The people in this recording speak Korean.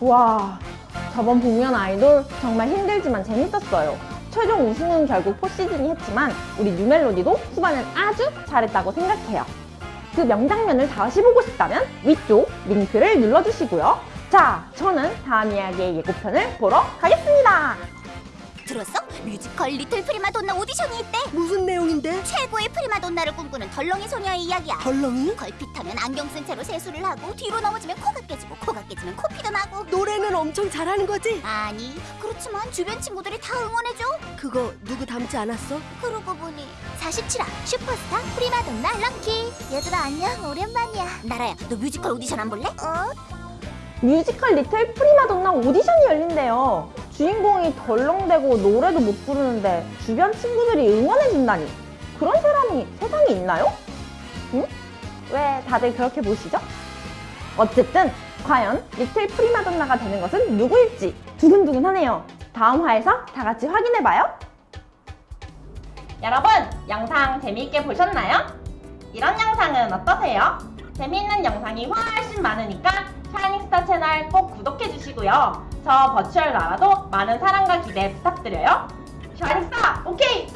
와, 저번 복면 아이돌 정말 힘들지만 재밌었어요. 최종 우승은 결국 포시즌이 했지만 우리 뉴멜로디도 후반은 아주 잘했다고 생각해요. 그 명장면을 다시 보고 싶다면 위쪽 링크를 눌러주시고요. 자, 저는 다음 이야기의 예고편을 보러 가겠습니다. 들었어? 뮤지컬 Little 프리마돈나 오디션이 있대. 무슨 내용인데? 최고의 프리마돈나를 꿈꾸는 덜렁이 소녀의 이야기야. 덜렁이? 걸핏하면 안경 쓴 채로 세수를 하고 뒤로 넘어지면 코가 깨지고 코가 깨지면 코피도 나고. 노래는 엄청 잘하는 거지? 아니 그렇지만 주변 친구들이 다 응원해줘. 그거 누구 닮지 않았어? 그러고 보니 47화 슈퍼스타 프리마돈나 lucky. 얘들아 안녕 오랜만이야. 나라야 너 뮤지컬 오디션 안 볼래? 어? 뮤지컬 Little 프리마돈나 오디션이 열린대요. 주인공이 덜렁대고 노래도 못 부르는데 주변 친구들이 응원해준다니. 그런 사람이 세상에 있나요? 응? 왜 다들 그렇게 보시죠? 어쨌든 과연 Little 프리마돈나가 되는 것은 누구일지 두근두근하네요. 다음 화에서 다 같이 확인해봐요. 여러분, 영상 재미있게 보셨나요? 이런 영상은 어떠세요? 재미있는 영상이 훨씬 많으니까 샤이닝스타 채널 꼭 구독해주시고요. 저 virtual 나라도 많은 사랑과 기대 부탁드려요. 샤이닝스타, 오케이!